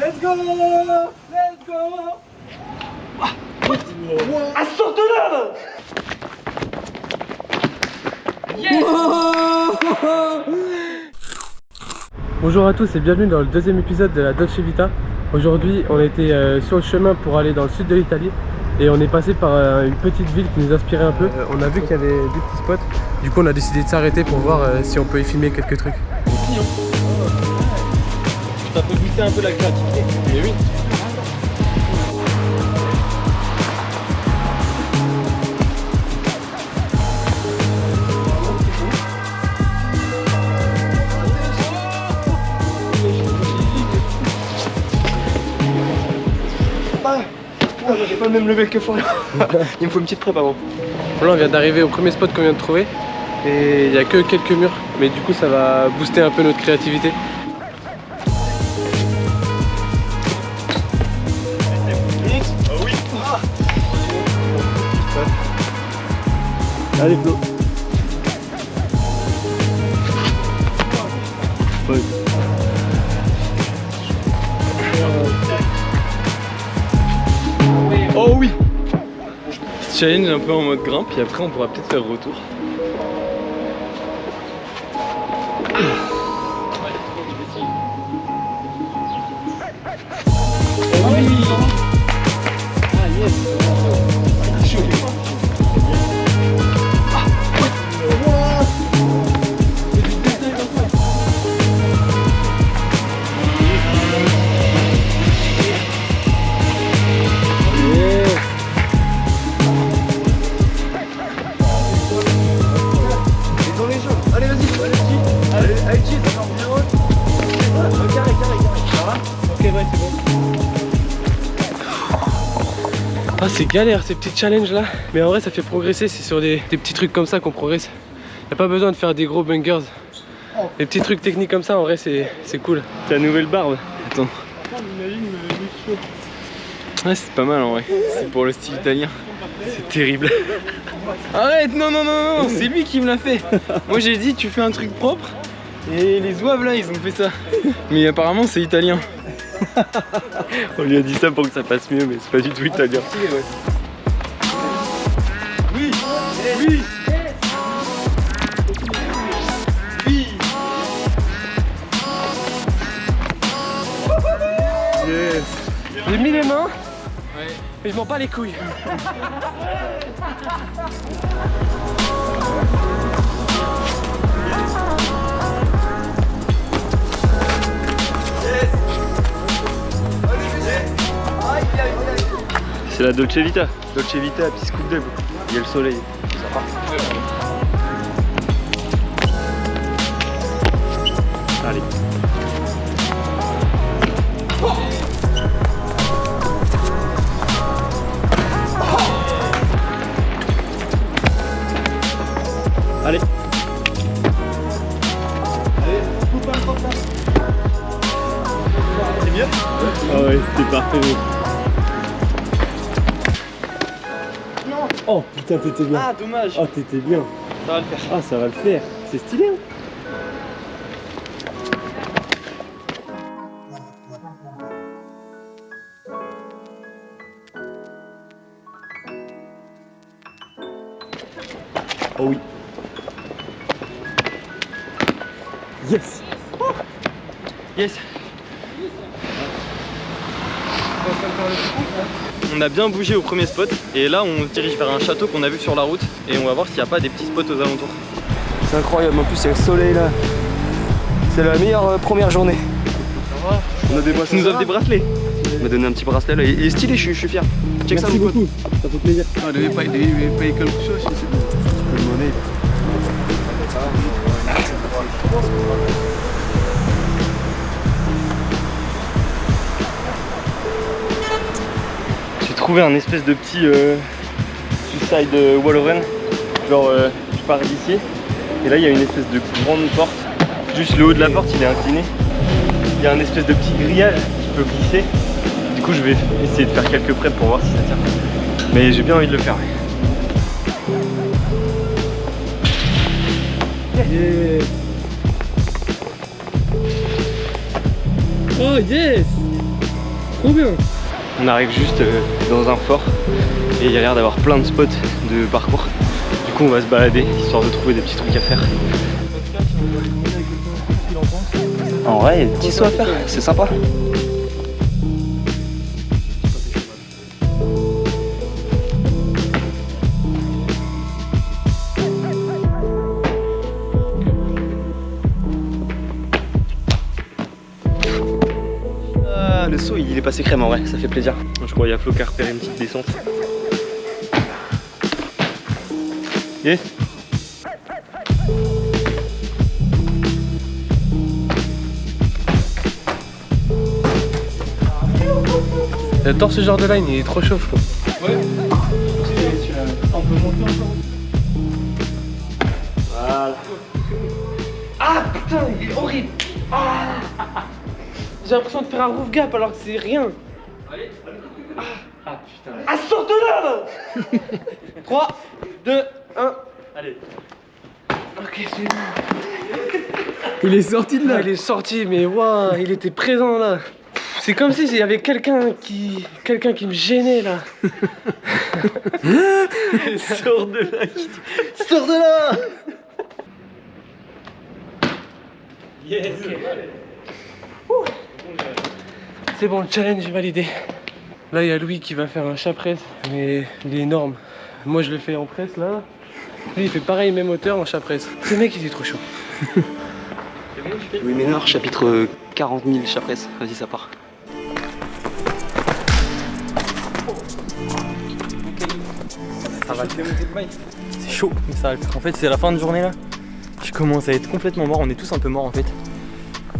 Let's go Let's go Ah, sort de là Bonjour à tous et bienvenue dans le deuxième épisode de la Dolce Vita. Aujourd'hui on était euh, sur le chemin pour aller dans le sud de l'Italie et on est passé par euh, une petite ville qui nous inspirait un peu. Euh, on a vu qu'il y avait des petits spots, du coup on a décidé de s'arrêter pour voir euh, si on peut y filmer quelques trucs. Booster un peu la créativité. Mais oui. Ah, j'ai pas le même level que Florian. Il me faut une petite prep avant. Là on vient d'arriver au premier spot qu'on vient de trouver et il n'y a que quelques murs mais du coup ça va booster un peu notre créativité. Allez Flo. Oh oui Challenge un peu en mode grimpe et après on pourra peut-être faire retour. Galère ces petits challenges là mais en vrai ça fait progresser, c'est sur des, des petits trucs comme ça qu'on progresse. Y a pas besoin de faire des gros bangers. Les petits trucs techniques comme ça en vrai c'est c'est cool. Ta nouvelle barbe. Attends. Ouais, c'est pas mal en vrai. C'est pour le style italien. C'est terrible. Arrête, non, non, non, non, c'est lui qui me l'a fait. Moi j'ai dit, tu fais un truc propre. Et les zouaves là, ils ont fait ça. Mais apparemment, c'est italien. On lui a dit ça pour que ça passe mieux, mais c'est pas du tout italien. Oui, oui. Oui. Yes. J'ai mis les mains mais je m'en bats les couilles. C'est la Dolce Vita. Dolce Vita, puis scoop d'œil. Il y a le soleil. Allez. Allez. C'est mieux? Ah ouais, c'était parfait. Oh putain t'étais bien. Ah, dommage. Oh t'étais bien. Ça va le faire. Ah ça va le faire. C'est stylé hein On a bien bougé au premier spot et là on se dirige vers un château qu'on a vu sur la route et on va voir s'il n'y a pas des petits spots aux alentours. C'est incroyable, en plus il y a le soleil là. C'est la meilleure euh, première journée. On a des bracelets. nous offre des bracelets. On m'a donné un petit bracelet là. Il est stylé, je suis, je suis fier. Check ça mon pote. ça fait plaisir. Ah, devait payer, devait payer quelque chose, je sais pas. Trouvé un espèce de petit euh, suicide euh, wall run. Genre, euh, je pars d'ici. Et là, il y a une espèce de grande porte. Juste le haut de la porte, il est incliné. Il y a un espèce de petit grillage qui peut glisser. Du coup, je vais essayer de faire quelques preps pour voir si ça tient. Mais j'ai bien envie de le faire. Oh yes trop bien. On arrive juste euh, dans un fort et il y a l'air d'avoir plein de spots de parcours. Du coup on va se balader histoire de trouver des petits trucs à faire. En vrai, il y a des petits sauts à faire, c'est sympa. Est passé crème en vrai, ça fait plaisir. Je crois qu'il y a Flo qui a repéré une petite descente. Yes J'adore ce genre de line, il est trop chaud, Flo. Voilà. Ah putain, il est horrible. Ah. J'ai l'impression de faire un roof gap alors que c'est rien. Ah putain. Ah, sors de là 3, 2, 1. Allez. Ok, c'est bon. Il est sorti de Ah, il est sorti, mais waouh, il était présent là. C'est comme si il y avait quelqu'un qui, quelqu'un qui me gênait là. Sors de là. Sors de là Yes. C'est bon, le challenge est validé. Là, il y a Louis qui va faire un chat presse, mais il est énorme. Moi, je le fais en presse là. Lui, il fait pareil, même hauteur en chat presse. Ce mec, il est trop chaud. Oui Ménard, chapitre 40 000 chapresses. Vas-y, ça part. C'est chaud, mais ça va le faire. En fait, c'est la fin de journée là. Je commence à être complètement mort. On est tous un peu morts en fait.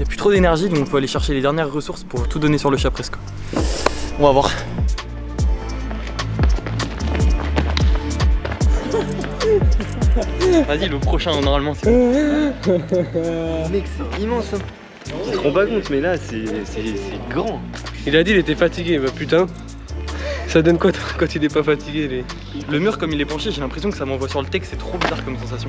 Il n'y a plus trop d'énergie, donc il faut aller chercher les dernières ressources pour tout donner sur le chat presque. On va voir. Vas-y, le prochain, normalement, c'est bon. Mec, c'est immense. Hein. Tu te rends pas compte, mais là, c'est grand. Il a dit il était fatigué, bah putain. Ça donne quoi quand il est pas fatigué les... Le mur, comme il est penché, j'ai l'impression que ça m'envoie sur le texte. C'est trop bizarre comme sensation.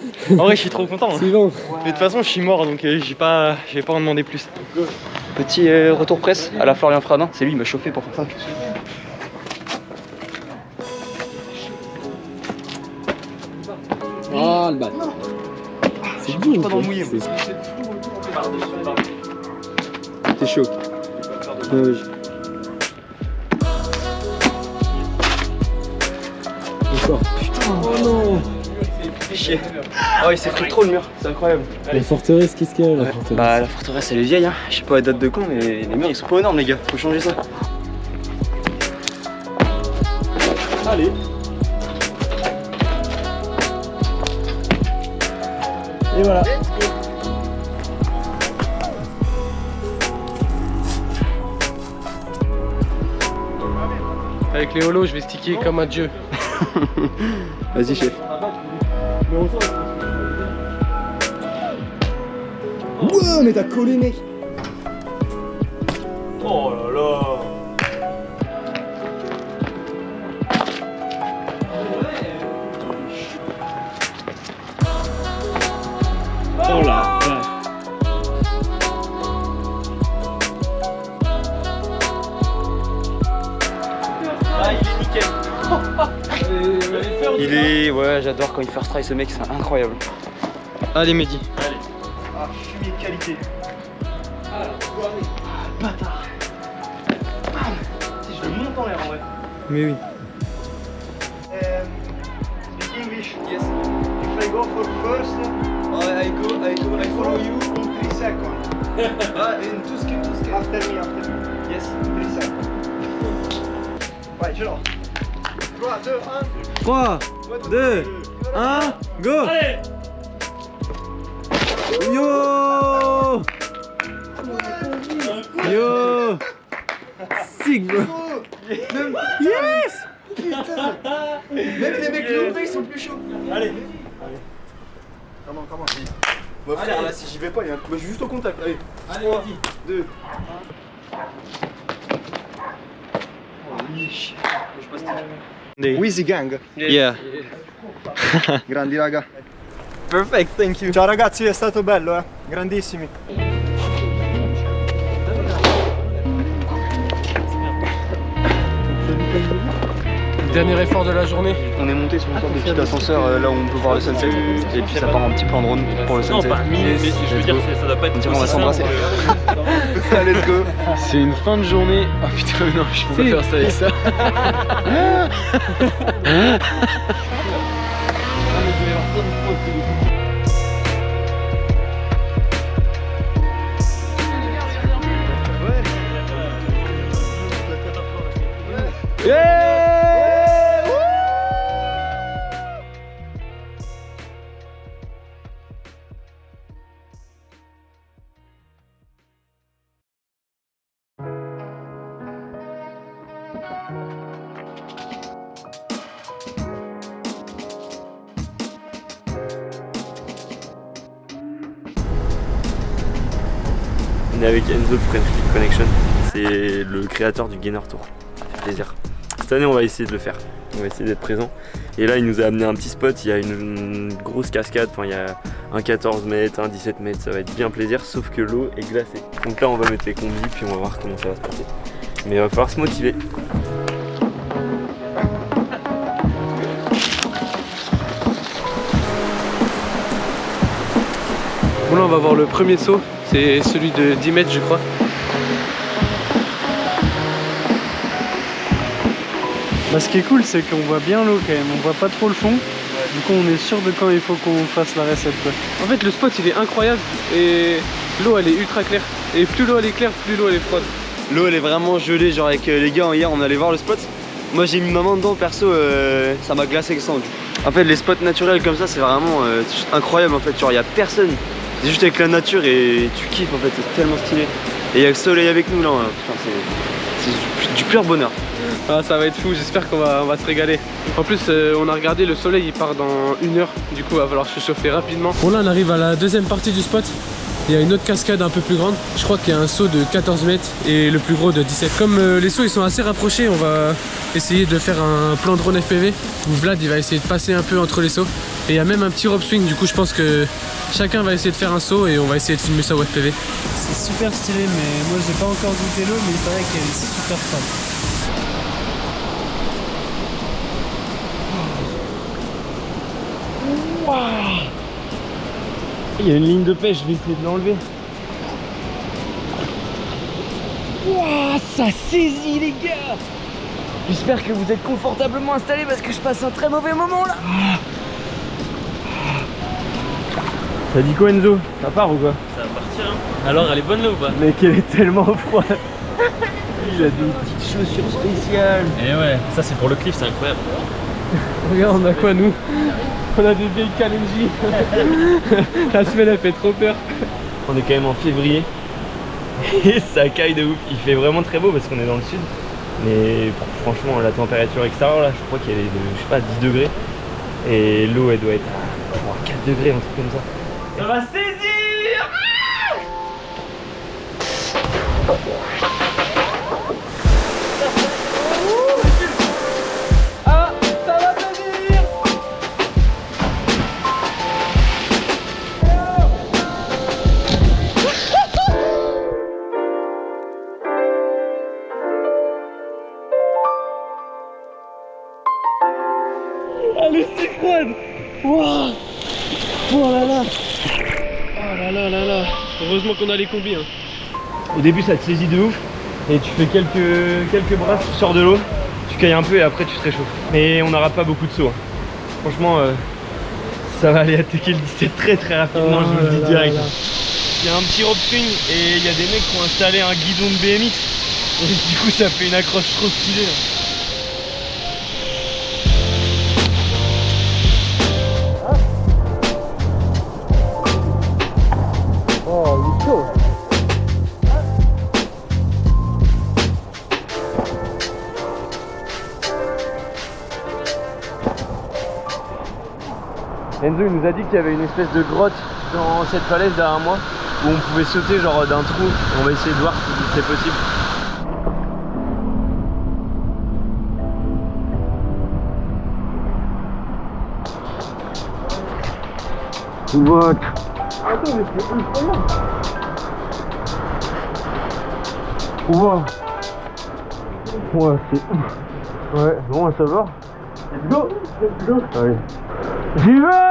en vrai, je suis trop content. hein. Suivant. Mais de toute façon, je suis mort, donc euh, j'ai pas, j'ai pas en demander plus. Petit euh, retour presse à la Florian Fradin. C'est lui, il m'a chauffé pour faire ça. Ah le bat. C'est bon. pas dans le mouillé, moi. T'es chaud. Ouais. Encore. Oh non Chier. Oh, il s'est pris trop le mur, c'est incroyable. La forteresse, qu'est-ce qu'il y a la forteresse Bah, la forteresse, elle est vieille, hein. Je sais pas la date de quand, mais les murs, ils sont pas énormes, les gars. Faut changer ça. Allez. Et voilà. Avec les holos, je vais sticker comme un dieu. Vas-y, chef. Wow, mais t'as collé, mec. Oh là là Il est... Ouais, j'adore quand il first try ce mec, c'est incroyable. Allez, Mehdi. Ah, fumier de qualité. Ah, bâtard. Si je le monte en l'air en vrai. Mais oui. speak English. Yes. If I go for first, I, I go, I go, I follow you in three seconds. ah, in two seconds, two seconds. After me, after me. Yes, three seconds. Ouais, je lance. 3, 2, 1. 3, 2, 1, go Yo Yo magnifique bro. Yes Putain Même les mecs levés ils sont plus chauds. Allez. Comment, comment Bon frère, là si j'y vais pas, il y a un... Moi, je suis juste au contact. Allez, Allez, 3, vas-y. 2. Je passe Wheezy Gang. Yeah. Grandi raga. Perfect, thank you. Ciao ragazzi, è stato bello eh. Grandissimi. Dernier effort de la journée. On est monté sur une sorte de petit ascenseur euh, là où on peut voir le sunset. Et puis ça part un petit peu en drone pour le sunset. mais je veux dire, ça doit pas être On va s'embrasser. Allez, let's go. C'est une fin de journée. Ah putain, non, je peux pas faire ça avec ça. On est avec Enzo de Connection. C'est le créateur du Gainer Tour. Ça fait plaisir. Cette année, on va essayer de le faire. On va essayer d'être présent. Et là, il nous a amené un petit spot. Il y a une, une grosse cascade. Enfin, il y a un 14 mètres, un 17 mètres. Ça va être bien plaisir, sauf que l'eau est glacée. Donc là, on va mettre les combis, puis on va voir comment ça va se passer. Mais il va falloir se motiver. Bon là on va voir le premier saut, c'est celui de 10 mètres je crois. Bah, ce qui est cool, c'est qu'on voit bien l'eau quand même, on voit pas trop le fond. Du coup, on est sûr de quand il faut qu'on fasse la recette. Quoi. En fait le spot il est incroyable et l'eau elle est ultra claire. Et plus l'eau elle est claire, plus l'eau elle est froide. L'eau elle est vraiment gelée, genre avec euh, les gars hier on allait voir le spot. Moi j'ai mis ma main dedans perso, euh, ça m'a glacé le sang. En fait les spots naturels comme ça c'est vraiment euh, incroyable en fait, genre il y a personne. C'est juste avec la nature et tu kiffes en fait, c'est tellement stylé. Et il y a le soleil avec nous là, hein. c'est c'est du pur bonheur. Ah, ça va être fou, j'espère qu'on va, on va se régaler. En plus, euh, on a regardé, le soleil il part dans une heure, du coup, il va falloir se chauffer rapidement. Bon, là, on arrive à la deuxième partie du spot. Il y a une autre cascade un peu plus grande. Je crois qu'il y a un saut de 14 mètres et le plus gros de 17. Comme euh, les sauts ils sont assez rapprochés, on va essayer de faire un plan drone FPV Vlad il va essayer de passer un peu entre les sauts. Et il y a même un petit rope swing, du coup, je pense que chacun va essayer de faire un saut et on va essayer de filmer ça au FPV. C'est super stylé, mais moi j'ai pas encore goûté l'eau, mais il paraît qu'elle est super froide. Il y a une ligne de pêche, je vais essayer de l'enlever. Wouah, ça saisit les gars. J'espère que vous êtes confortablement installés parce que je passe un très mauvais moment là. Ça dit quoi Enzo? Ça part ou quoi? Ça va partir, hein. Alors, elle est bonne là ou pas? Mec, elle est tellement froide. Il a des petites chaussures spéciales. Eh ouais, ça c'est pour le cliff, c'est incroyable. Regarde, on a quoi nous? On a des vieilles Kalenji. La semaine elle fait trop peur. On est quand même en février et ça caille de ouf. Il fait vraiment très beau parce qu'on est dans le sud. Mais franchement, la température extérieure là, je crois qu'elle est de, je sais pas, 10 degrés. Et l'eau elle doit être à 3, 4 degrés, un truc comme ça. Ça va qu'on a les combis. Hein. Au début ça te saisit de ouf et tu fais quelques, quelques brasses, tu sors de l'eau, tu cailles un peu et après tu te réchauffes. Mais on n'aura pas beaucoup de sauts. hein. Franchement euh, ça va aller attaquer le 17 très très rapidement, Oh je vous le dis là direct. Il y a un petit rope swing et il y a des mecs qui ont installé un guidon de BMX et du coup ça fait une accroche trop stylée. là. Enzo il nous a dit qu'il y avait une espèce de grotte dans cette falaise derrière moi où on pouvait sauter genre d'un trou. On va essayer de voir si c'est possible. What? Wow Ouais, c'est ouf. Ouais, bon à savoir. Let's go Let's go Allez. J'y vais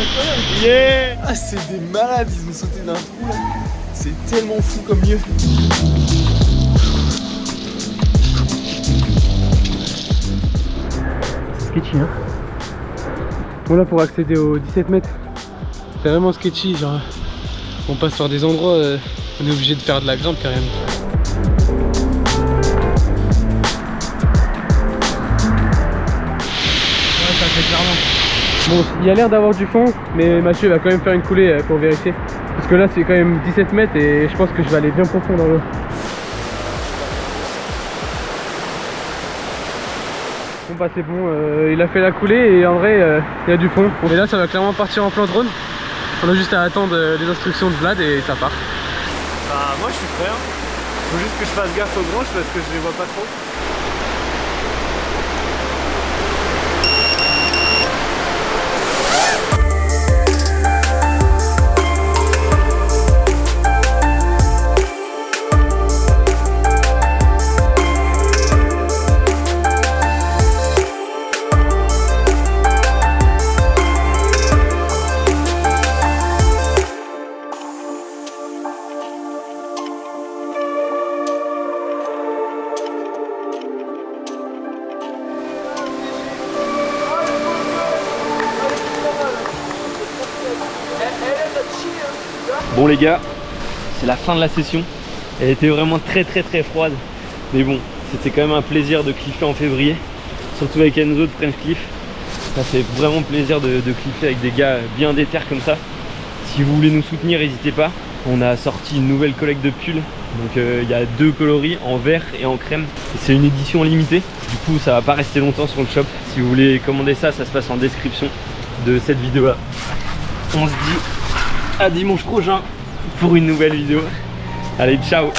incroyable. Ah, c'est des malades, ils ont sauté d'un trou là. C'est tellement fou comme lieu. C'est sketchy hein. Bon là pour accéder aux 17 mètres, c'est vraiment sketchy, genre on passe par des endroits, euh, on est obligé de faire de la grimpe carrément. Ouais ça fait clairement. Bon il y a l'air d'avoir du fond, mais Mathieu va quand même faire une coulée euh, pour vérifier. Parce que là c'est quand même 17 mètres et je pense que je vais aller bien profond dans l'eau. Bon bah c'est bon, euh, il a fait la coulée et en vrai euh, il y a du fond. Et là ça va clairement partir en plan drone. On a juste à attendre les instructions de Vlad et ça part. Bah moi je suis prêt hein. Faut juste que je fasse gaffe aux branches parce que je les vois pas trop. Bon les gars, c'est la fin de la session. Elle était vraiment très très très froide. Mais bon, c'était quand même un plaisir de cliffer en février. Surtout avec Enzo de French Cliff. Ça fait vraiment plaisir de, cliffer avec des gars bien déter comme ça. Si vous voulez nous soutenir, n'hésitez pas. On a sorti une nouvelle collecte de pulls. Donc euh, il y a deux coloris en vert et en crème. C'est une édition limitée. Du coup ça va pas rester longtemps sur le shop. Si vous voulez commander ça, ça se passe en description de cette vidéo là. On se dit à dimanche prochain pour une nouvelle vidéo. Allez, ciao